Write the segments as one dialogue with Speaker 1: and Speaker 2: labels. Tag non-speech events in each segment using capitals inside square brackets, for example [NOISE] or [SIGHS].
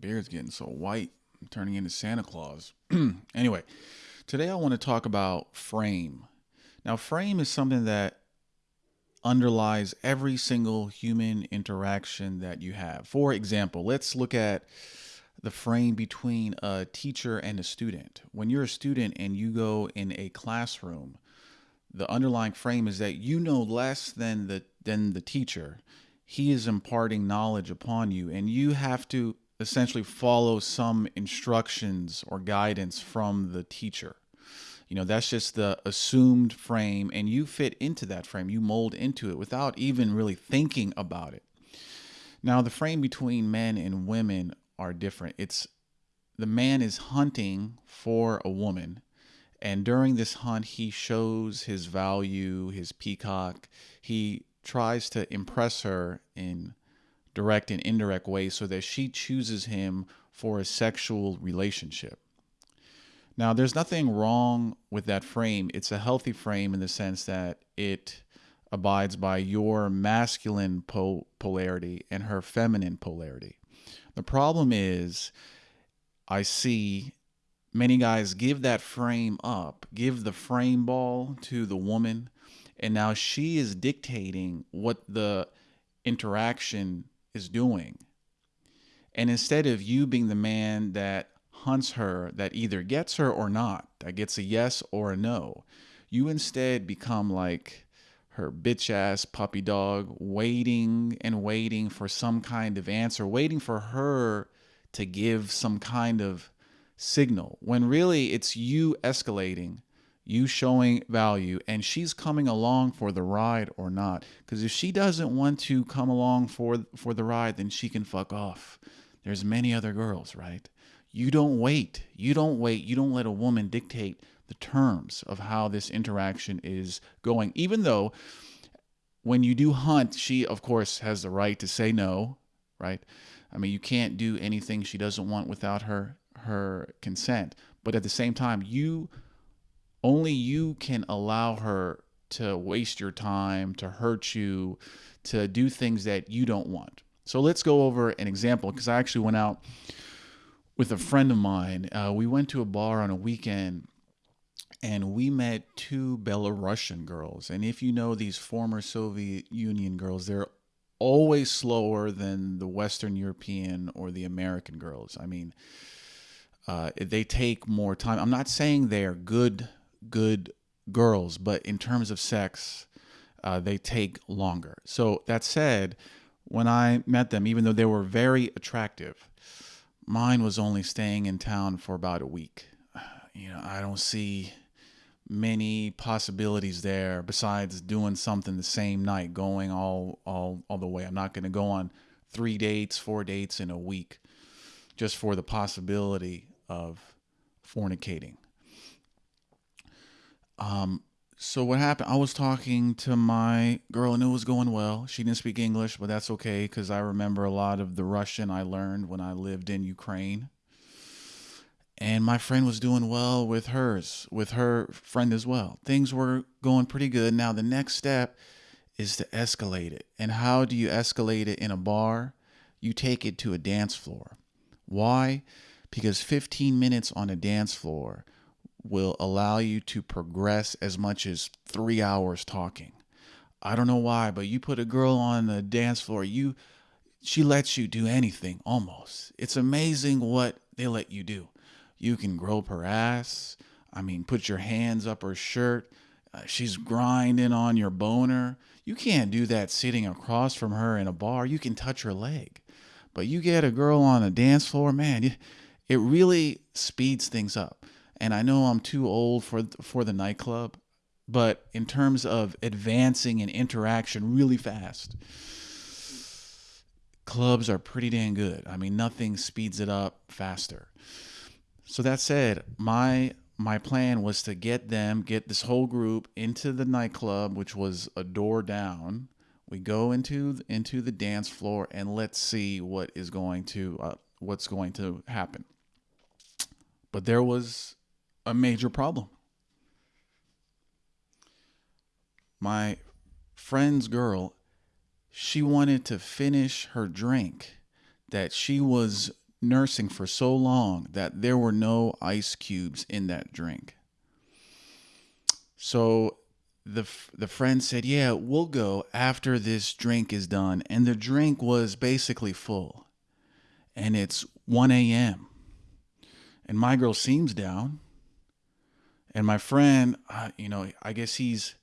Speaker 1: beard's getting so white, I'm turning into Santa Claus. [CLEARS THROAT] anyway, today I want to talk about frame. Now, frame is something that underlies every single human interaction that you have. For example, let's look at the frame between a teacher and a student. When you're a student and you go in a classroom, the underlying frame is that you know less than the than the teacher. He is imparting knowledge upon you and you have to essentially follow some instructions or guidance from the teacher. You know, that's just the assumed frame, and you fit into that frame. You mold into it without even really thinking about it. Now, the frame between men and women are different. It's the man is hunting for a woman, and during this hunt, he shows his value, his peacock. He tries to impress her in direct and indirect ways so that she chooses him for a sexual relationship. Now, there's nothing wrong with that frame. It's a healthy frame in the sense that it abides by your masculine pol- polarity and her feminine polarity. The problem is, I see many guys give that frame up, give the frame ball to the woman, and now she is dictating what the interaction is doing. And instead of you being the man that hunts her, that either gets her or not, that gets a yes or a no, you instead become like her bitch ass puppy dog, waiting and waiting for some kind of answer, waiting for her to give some kind of signal, when really it's you escalating you showing value and she's coming along for the ride or not. Because if she doesn't want to come along for for the ride then she can fuck off. There's many other girls right? You don't wait. You don't wait. You don't let a woman dictate the terms of how this interaction is going. Even though when you do hunt she of course has the right to say no right? I mean you can't do anything she doesn't want without her her consent. But at the same time you only you can allow her to waste your time, to hurt you, to do things that you don't want. So let's go over an example because I actually went out with a friend of mine. Uh, we went to a bar on a weekend and we met two Belarusian girls. And if you know these former Soviet Union girls, they're always slower than the Western European or the American girls. I mean, uh, they take more time. I'm not saying they are good good girls, but in terms of sex, uh, they take longer. So that said, when I met them, even though they were very attractive, mine was only staying in town for about a week. [SIGHS] You know, I don't see many possibilities there besides doing something the same night, going all all all the way. I'm not going to go on three dates, four dates in a week, just for the possibility of fornicating. Um, so what happened? I was talking to my girl and it was going well. She didn't speak English, but that's okay because I remember a lot of the Russian I learned when I lived in Ukraine. And my friend was doing well with hers, with her friend as well. Things were going pretty good. Now the next step is to escalate it. And how do you escalate it in a bar? You take it to a dance floor. Why? Because 15 minutes on a dance floor will allow you to progress as much as three hours talking. I don't know why, but you put a girl on the dance floor, you she lets you do anything almost. It's amazing what they let you do. You can grope her ass. I mean, put your hands up her shirt. Uh, she's grinding on your boner. You can't do that sitting across from her in a bar. You can touch her leg. But you get a girl on a dance floor, man, it really speeds things up and I know I'm too old for for the nightclub, but in terms of advancing and interaction really fast, clubs are pretty dang good. I mean, nothing speeds it up faster. So that said, my my plan was to get them, get this whole group into the nightclub, which was a door down. We go into into the dance floor and let's see what is going to uh, what's going to happen. But there was a major problem. My friend's girl, she wanted to finish her drink that she was nursing for so long that there were no ice cubes in that drink. So the the friend said, "Yeah, we'll go after this drink is done." And the drink was basically full. And it's 1 a.m. And my girl seems down. And my friend, uh, you know, I guess he's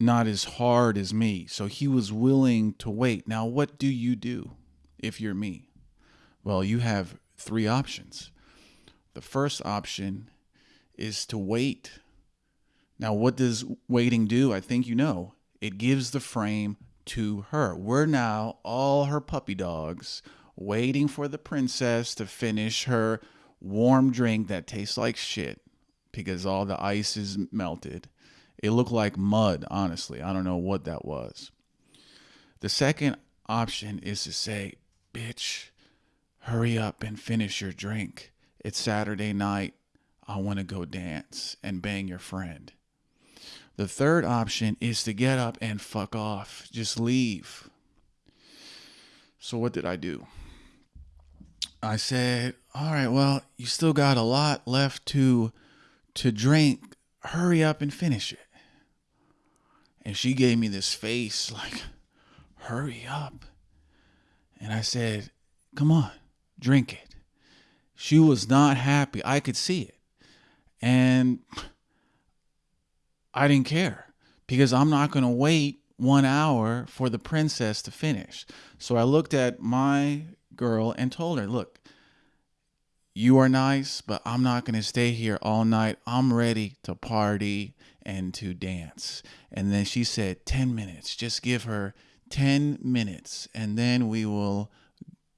Speaker 1: not as hard as me. So he was willing to wait. Now, what do you do if you're me? Well, you have three options. The first option is to wait. Now, what does waiting do? I think you know. It gives the frame to her. We're now all her puppy dogs waiting for the princess to finish her warm drink that tastes like shit because all the ice is melted. It looked like mud, honestly. I don't know what that was. The second option is to say, bitch, hurry up and finish your drink. It's Saturday night. I want to go dance and bang your friend. The third option is to get up and fuck off. Just leave. So, what did I do? I said, "All right, well, you still got a lot left to to drink. Hurry up and finish it." And she gave me this face like, "Hurry up." And I said, "Come on, drink it." She was not happy. I could see it. And I didn't care because I'm not going to wait one hour for the princess to finish. So I looked at my girl and told her, look, you are nice, but I'm not going to stay here all night. I'm ready to party and to dance. And then she said, 10 minutes. Just give her 10 minutes and then we will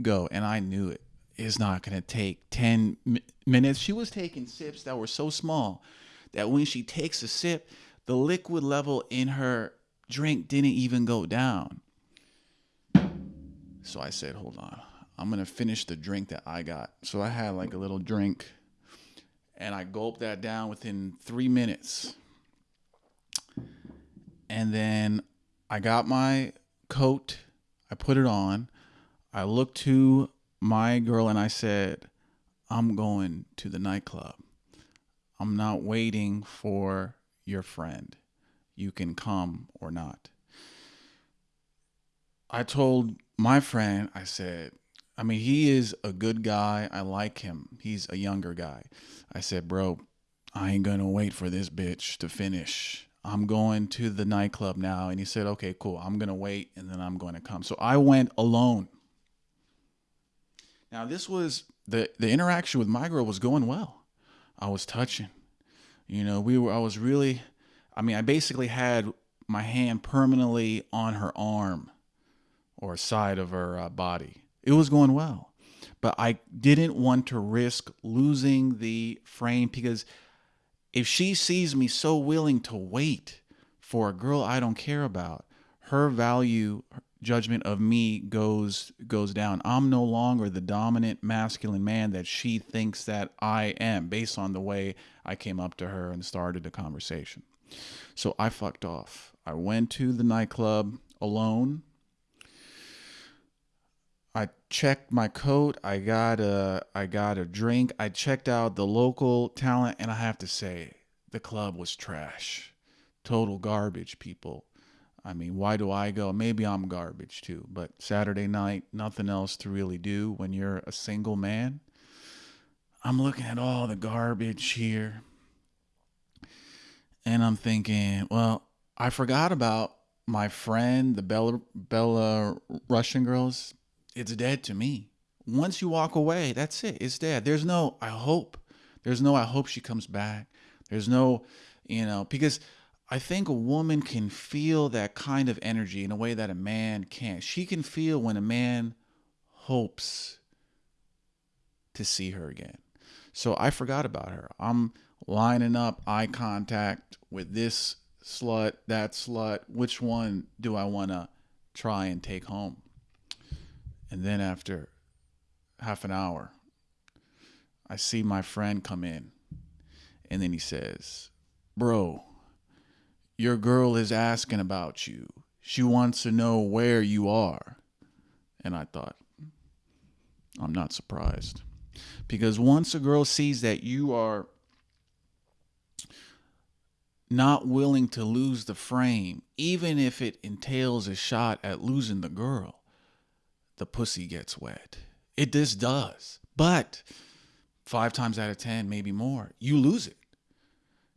Speaker 1: go. And I knew it is not going to take 10 minutes. She was taking sips that were so small that when she takes a sip, the liquid level in her drink didn't even go down. So I said, hold on. I'm to finish the drink that I got. So I had like a little drink and I gulped that down within three minutes. And then I got my coat, I put it on. I looked to my girl and I said, I'm going to the nightclub. I'm not waiting for your friend. You can come or not. I told my friend, I said, I mean, he is a good guy. I like him. He's a younger guy. I said, bro, I ain't going to wait for this bitch to finish. I'm going to the nightclub now. And he said, okay, cool. I'm going to wait and then I'm going to come. So I went alone. Now, this was the, the interaction with my girl was going well. I was touching. You know, we were, I was really, I mean, I basically had my hand permanently on her arm or side of her uh, body. It was going well. But I didn't want to risk losing the frame because if she sees me so willing to wait for a girl I don't care about, her value judgment of me goes goes down. I'm no longer the dominant masculine man that she thinks that I am based on the way I came up to her and started the conversation. So I fucked off. I went to the nightclub alone. I checked my coat. I got a I got a drink. I checked out the local talent and I have to say the club was trash. Total garbage, people. I mean, why do I go? Maybe I'm garbage too, but Saturday night, nothing else to really do when you're a single man. I'm looking at all the garbage here. And I'm thinking, well, I forgot about my friend, the Bella Bella Russian girls. It's dead to me. Once you walk away, that's it. It's dead. There's no I hope. There's no I hope she comes back. There's no, you know, because I think a woman can feel that kind of energy in a way that a man can't. She can feel when a man hopes to see her again. So I forgot about her. I'm lining up eye contact with this slut, that slut. Which one do I want to try and take home? And then after half an hour, I see my friend come in. And then he says, Bro, your girl is asking about you. She wants to know where you are. And I thought, I'm not surprised. Because once a girl sees that you are not willing to lose the frame, even if it entails a shot at losing the girl, the pussy gets wet. It just does. But five times out of 10, maybe more, you lose it.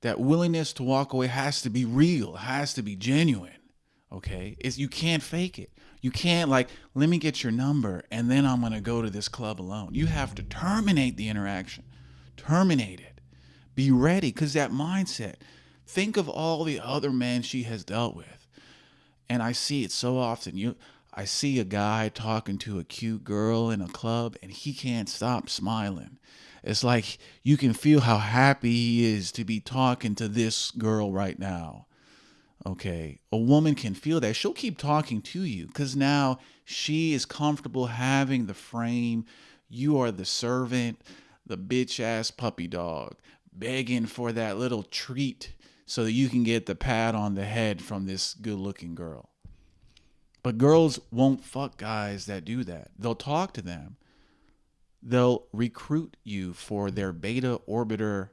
Speaker 1: That willingness to walk away has to be real, has to be genuine. Okay? It's, you can't fake it. You can't, like, let me get your number and then I'm going to go to this club alone. You have to terminate the interaction, terminate it. Be ready because that mindset, think of all the other men she has dealt with. And I see it so often. You, I see a guy talking to a cute girl in a club and he can't stop smiling. It's like you can feel how happy he is to be talking to this girl right now. Okay. A woman can feel that. She'll keep talking to you because now she is comfortable having the frame. You are the servant, the bitch ass puppy dog, begging for that little treat so that you can get the pat on the head from this good looking girl. But girls won't fuck guys that do that. They'll talk to them. They'll recruit you for their beta orbiter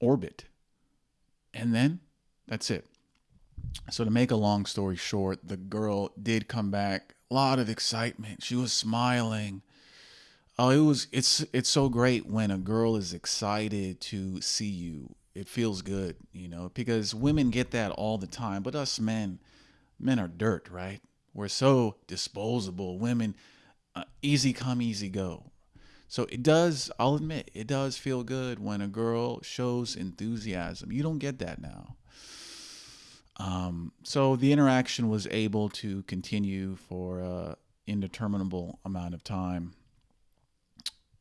Speaker 1: orbit. And then that's it. So to make a long story short, the girl did come back. A lot of excitement. She was smiling. Oh, it was it's it's so great when a girl is excited to see you. It feels good, you know, because women get that all the time, but us men, men are dirt, right? We're so disposable. Women, uh, easy come, easy go. So it does, I'll admit, it does feel good when a girl shows enthusiasm. You don't get that now. Um, so the interaction was able to continue for an indeterminable amount of time.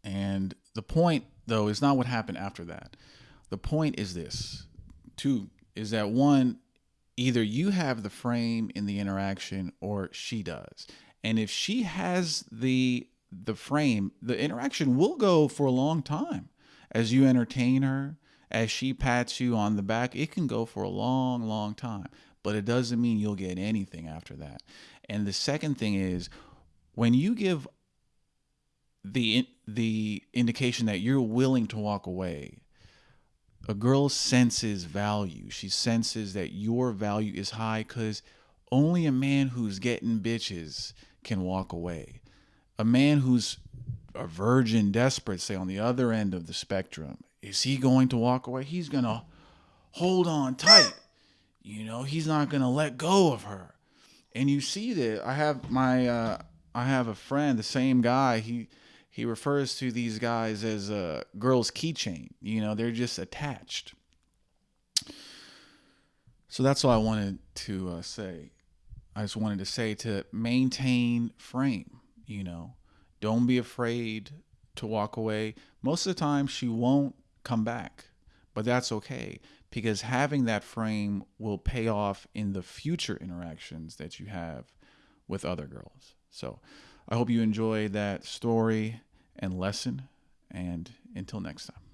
Speaker 1: And the point, though, is not what happened after that. The point is this: two is that one, either you have the frame in the interaction or she does. And if she has the the frame, the interaction will go for a long time as you entertain her, as she pats you on the back. It can go for a long, long time, but it doesn't mean you'll get anything after that. And the second thing is when you give the the indication that you're willing to walk away, a girl senses value. She senses that your value is high because only a man who's getting bitches can walk away. A man who's a virgin, desperate, say on the other end of the spectrum, is he going to walk away? He's going to hold on tight. You know, he's not going to let go of her. And you see that I have my, uh, I have a friend, the same guy. He, he refers to these guys as a girl's keychain. You know, they're just attached. So that's all I wanted to uh, say. I just wanted to say to maintain frame, you know, don't be afraid to walk away. Most of the time, she won't come back, but that's okay because having that frame will pay off in the future interactions that you have with other girls. So I hope you enjoy that story and lesson. And until next time.